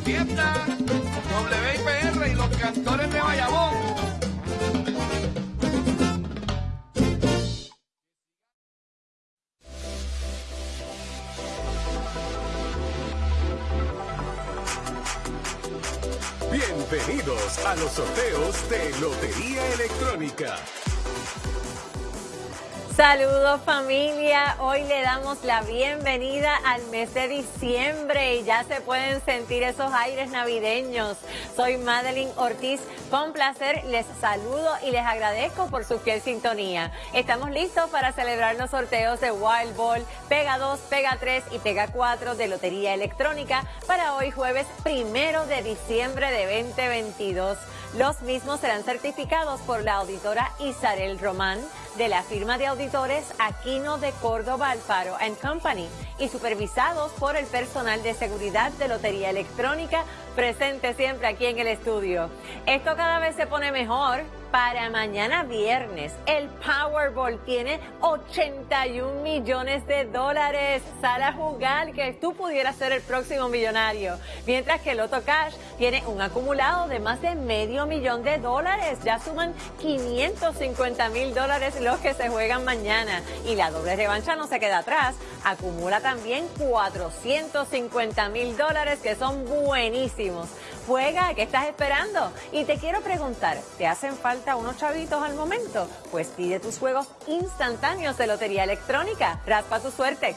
fiesta, WIPR y los cantores de Bayamón. Bienvenidos a los sorteos de Lotería Electrónica. Saludos familia, hoy le damos la bienvenida al mes de diciembre y ya se pueden sentir esos aires navideños. Soy Madeline Ortiz, con placer les saludo y les agradezco por su fiel sintonía. Estamos listos para celebrar los sorteos de Wild Ball, Pega 2, Pega 3 y Pega 4 de Lotería Electrónica para hoy jueves primero de diciembre de 2022. Los mismos serán certificados por la auditora Isabel Román de la firma de auditores Aquino de Córdoba Alfaro Company y supervisados por el personal de seguridad de Lotería Electrónica presente siempre aquí en el estudio. Esto cada vez se pone mejor para mañana viernes. El Powerball tiene 81 millones de dólares. Sal a jugar que tú pudieras ser el próximo millonario. Mientras que Loto Cash tiene un acumulado de más de medio millón de dólares. Ya suman 550 mil dólares los que se juegan mañana. Y la doble revancha no se queda atrás. Acumula también 450 mil dólares que son buenísimos. Juega, ¿qué estás esperando? Y te quiero preguntar, ¿te hacen falta unos chavitos al momento? Pues pide tus juegos instantáneos de Lotería Electrónica. Raspa tu suerte.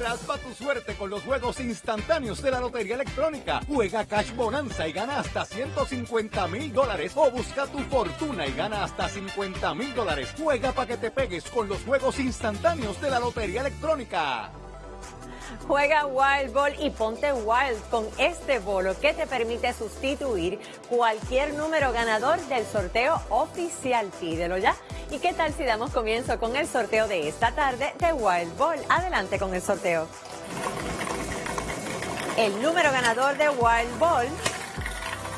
Raspa tu suerte con los juegos instantáneos de la Lotería Electrónica. Juega Cash Bonanza y gana hasta 150 mil dólares. O busca tu fortuna y gana hasta 50 mil dólares. Juega para que te pegues con los juegos instantáneos de la Lotería Electrónica. Juega Wild Ball y ponte Wild con este bolo que te permite sustituir cualquier número ganador del sorteo oficial. Pídelo ya. ¿Y qué tal si damos comienzo con el sorteo de esta tarde de Wild Ball? Adelante con el sorteo. El número ganador de Wild Ball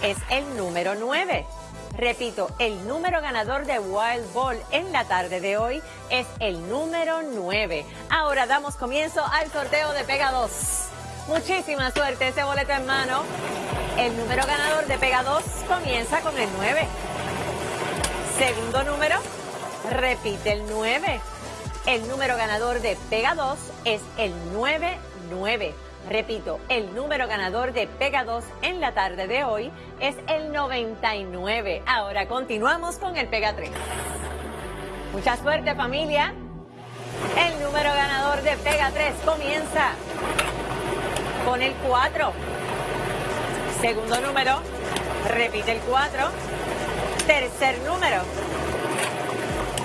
es el número 9. Repito, el número ganador de Wild Ball en la tarde de hoy es el número 9. Ahora damos comienzo al sorteo de Pega 2. Muchísima suerte ese boleto en mano. El número ganador de Pega 2 comienza con el 9. Segundo número, repite el 9. El número ganador de Pega 2 es el 99. Repito, el número ganador de Pega 2 en la tarde de hoy es el 99. Ahora continuamos con el Pega 3. Mucha suerte familia. El número ganador de Pega 3 comienza con el 4. Segundo número, repite el 4. Tercer número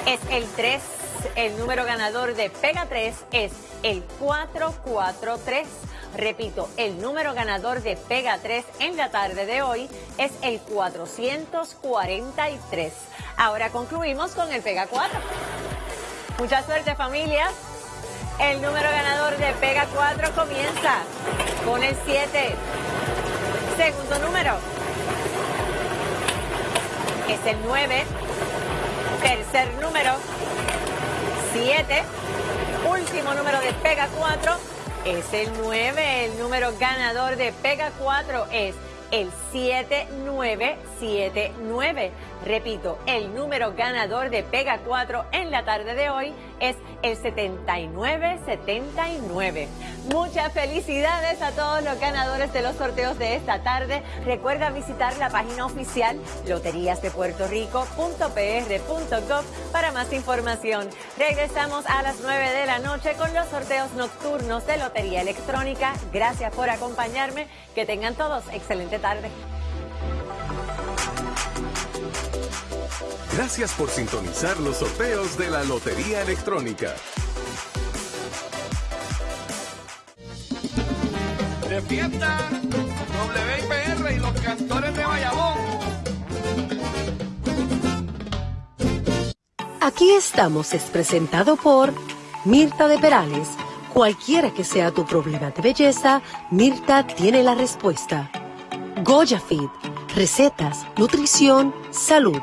es el 3. El número ganador de Pega 3 es el 443. Repito, el número ganador de Pega 3 en la tarde de hoy es el 443. Ahora concluimos con el Pega 4. Mucha suerte familia. El número ganador de Pega 4 comienza con el 7. Segundo número es el 9. Tercer número 7. Último número de Pega 4 es el 9. El número ganador de Pega 4 es el 7979. Repito, el número ganador de Pega 4 en la tarde de hoy es el 7979. Muchas felicidades a todos los ganadores de los sorteos de esta tarde. Recuerda visitar la página oficial loteriasdepuertorico.pr.gov para más información. Regresamos a las 9 de la noche con los sorteos nocturnos de Lotería Electrónica. Gracias por acompañarme. Que tengan todos excelente tarde. Gracias por sintonizar los sorteos de la Lotería Electrónica. De fiesta, WIPR y los cantores de Bayamón. Aquí estamos es presentado por Mirta de Perales. Cualquiera que sea tu problema de belleza, Mirta tiene la respuesta. Goya Fit, recetas, nutrición, salud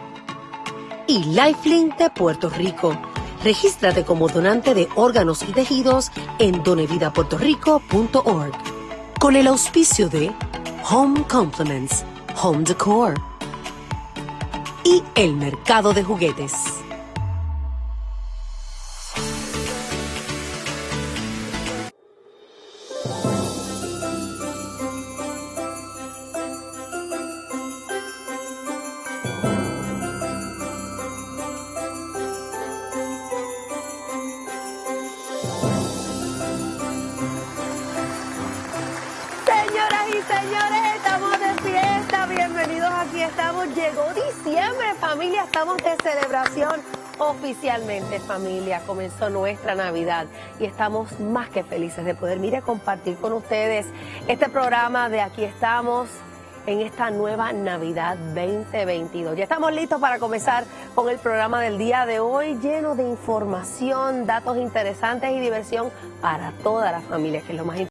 y Lifelink de Puerto Rico. Regístrate como donante de órganos y tejidos en donevidapuertorico.org. Con el auspicio de Home Complements, Home Decor y el mercado de juguetes. Señoras y señores, estamos de fiesta. Bienvenidos aquí estamos. Llegó diciembre, familia. Estamos de celebración oficialmente, familia. Comenzó nuestra Navidad y estamos más que felices de poder, mire, compartir con ustedes este programa de Aquí estamos en esta nueva Navidad 2022. Ya estamos listos para comenzar con el programa del día de hoy, lleno de información, datos interesantes y diversión para toda la familia, que es lo más importante.